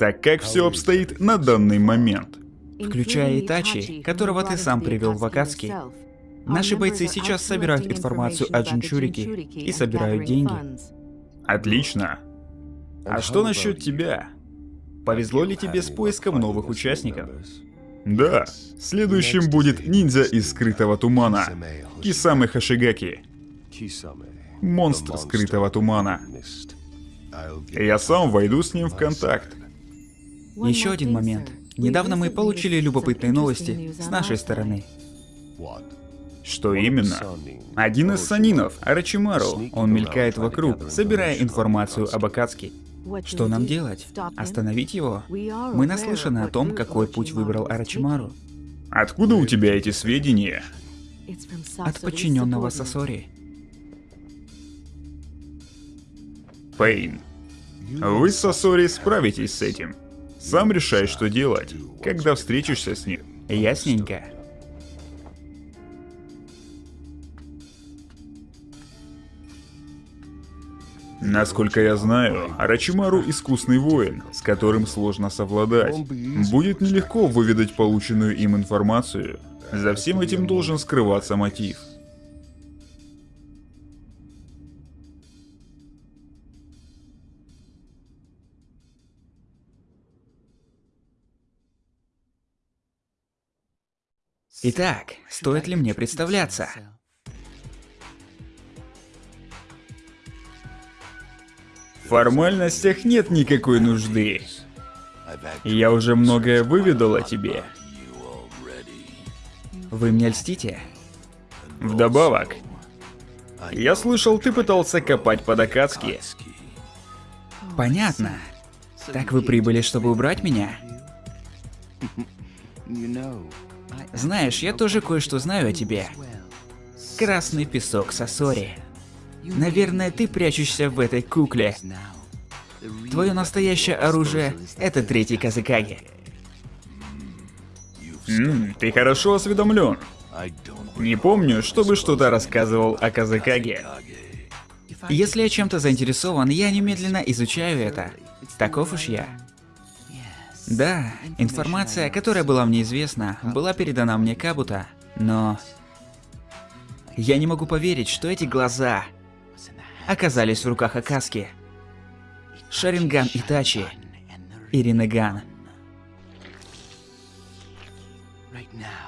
Так как все обстоит на данный момент? Включая Итачи, которого ты сам привел в Акацки. Наши бойцы сейчас собирают информацию о Джинчурике и собирают деньги. Отлично. А что насчет тебя? Повезло ли тебе с поиском новых участников? Да, следующим будет ниндзя из скрытого тумана. Кисамы Хашигаки. Монстр скрытого тумана. Я сам войду с ним в контакт. Еще один момент. Недавно мы получили любопытные новости с нашей стороны. Что именно? Один из санинов, Арачимару, он мелькает вокруг, собирая информацию об Акацки. Что нам делать? Остановить его? Мы наслышаны о том, какой путь выбрал Арачимару. Откуда у тебя эти сведения? От подчиненного Сасори. Пейн, вы с Сасори справитесь с этим. Сам решай, что делать, когда встретишься с ним. Ясненько. Насколько я знаю, Арачимару искусный воин, с которым сложно совладать. Будет нелегко выведать полученную им информацию. За всем этим должен скрываться мотив. Итак, стоит ли мне представляться? В формальностях нет никакой нужды. Я уже многое выведал о тебе. Вы мне льстите? Вдобавок, я слышал, ты пытался копать под Акацки. Понятно. Так вы прибыли, чтобы убрать меня? Знаешь, я тоже кое-что знаю о тебе. Красный песок Сосори. Наверное, ты прячешься в этой кукле. Твое настоящее оружие — это третий Казыкаги. Ммм, ты хорошо осведомлен. Не помню, чтобы что-то рассказывал о Казыкаге. Если я чем-то заинтересован, я немедленно изучаю это. Таков уж я. Да, информация, которая была мне известна, была передана мне Кабута, но... Я не могу поверить, что эти глаза оказались в руках Акаски. Шаринган Итачи и Ринеган.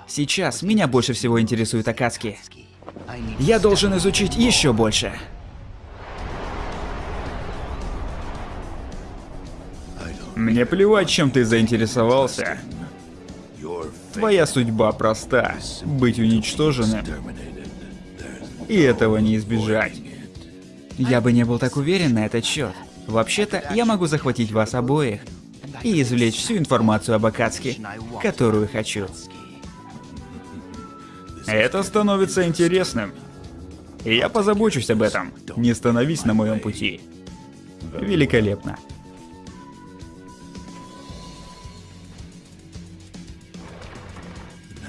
Сейчас меня больше всего интересует Акацки. Я должен изучить еще больше. Мне плевать, чем ты заинтересовался. Твоя судьба проста — быть уничтоженным. И этого не избежать. Я бы не был так уверен на этот счет. Вообще-то, я могу захватить вас обоих и извлечь всю информацию об Акацке, которую хочу. Это становится интересным. И я позабочусь об этом. Не становись на моем пути. Великолепно.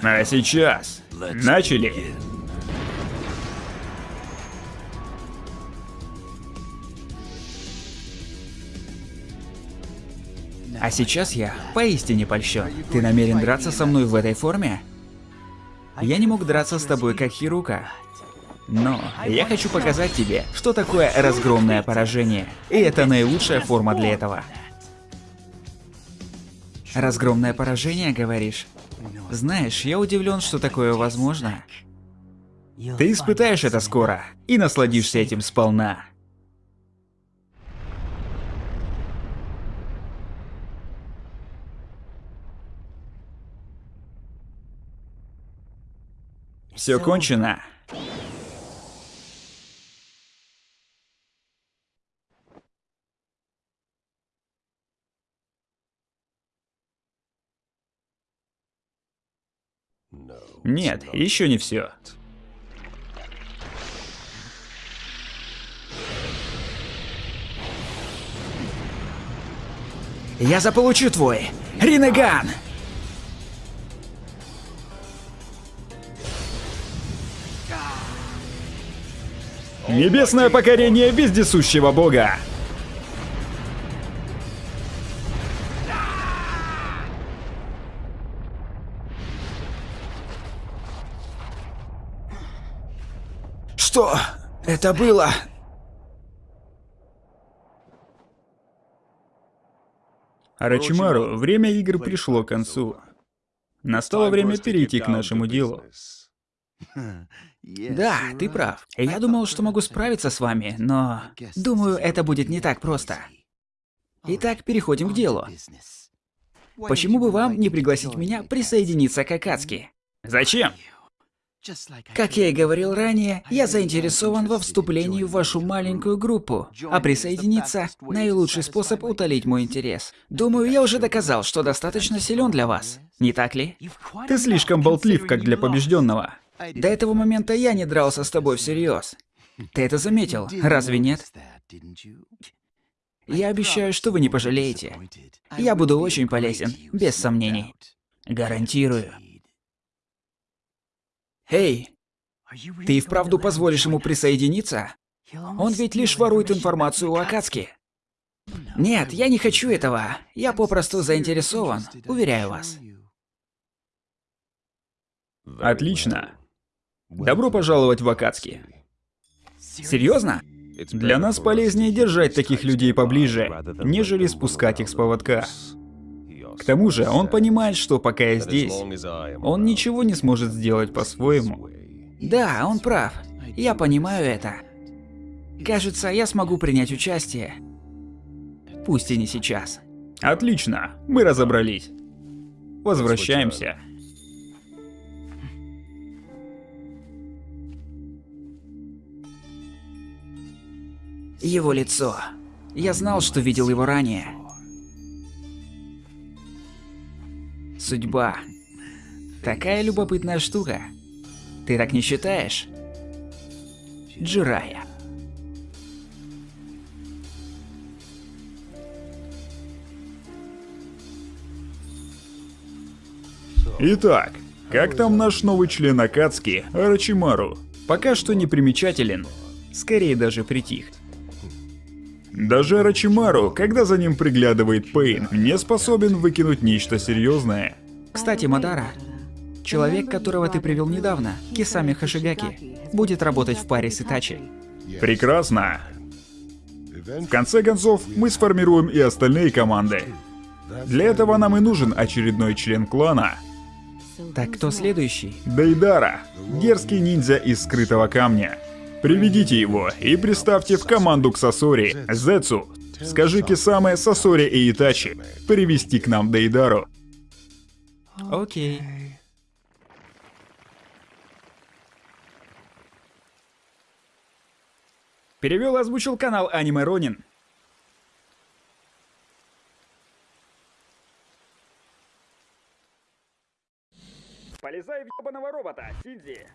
А сейчас начали. А сейчас я поистине польщен. Ты намерен драться со мной в этой форме? Я не мог драться с тобой как Хирука. Но я хочу показать тебе, что такое разгромное поражение. И это наилучшая форма для этого. Разгромное поражение, говоришь? Знаешь, я удивлен, что такое возможно. Ты испытаешь это скоро и насладишься этим сполна. Все кончено. Нет, еще не все. Я заполучу твой Ринеган! Небесное покорение вездесущего бога! Что это было? Арачимару, время игр пришло к концу. Настало время перейти к нашему делу. Да, ты прав. Я думал, что могу справиться с вами, но... Думаю, это будет не так просто. Итак, переходим к делу. Почему бы вам не пригласить меня присоединиться к Акацки? Зачем? Как я и говорил ранее, я заинтересован во вступлении в вашу маленькую группу, а присоединиться – наилучший способ утолить мой интерес. Думаю, я уже доказал, что достаточно силен для вас. Не так ли? Ты слишком болтлив, как для побежденного. До этого момента я не дрался с тобой всерьез. Ты это заметил, разве нет? Я обещаю, что вы не пожалеете. Я буду очень полезен, без сомнений. Гарантирую. Эй, ты и вправду позволишь ему присоединиться? Он ведь лишь ворует информацию у Акацки. Нет, я не хочу этого. Я попросту заинтересован, уверяю вас. Отлично. Добро пожаловать в Акацки. Серьезно? Для нас полезнее держать таких людей поближе, нежели спускать их с поводка. К тому же, он понимает, что пока я здесь, он ничего не сможет сделать по-своему. Да, он прав. Я понимаю это. Кажется, я смогу принять участие. Пусть и не сейчас. Отлично, мы разобрались. Возвращаемся. Его лицо. Я знал, что видел его ранее. Судьба. Такая любопытная штука. Ты так не считаешь? Джирая. Итак, как там наш новый член Акацки, Арачимару? Пока что не примечателен. Скорее даже притих. Даже Рачимару, когда за ним приглядывает Пейн, не способен выкинуть нечто серьезное. Кстати, Мадара, человек, которого ты привел недавно, Кисами Хашигаки, будет работать в паре с Итачи. Прекрасно. В конце концов, мы сформируем и остальные команды. Для этого нам и нужен очередной член клана. Так кто следующий? Дейдара, дерзкий ниндзя из скрытого камня. Приведите его и приставьте в команду к Сосори, Зецу. Скажи Кисаме, Сосори и Итачи привести к нам Дейдару. Окей. Перевел и озвучил канал Аниме Ронин. Полезай в ебаного робота, Синди.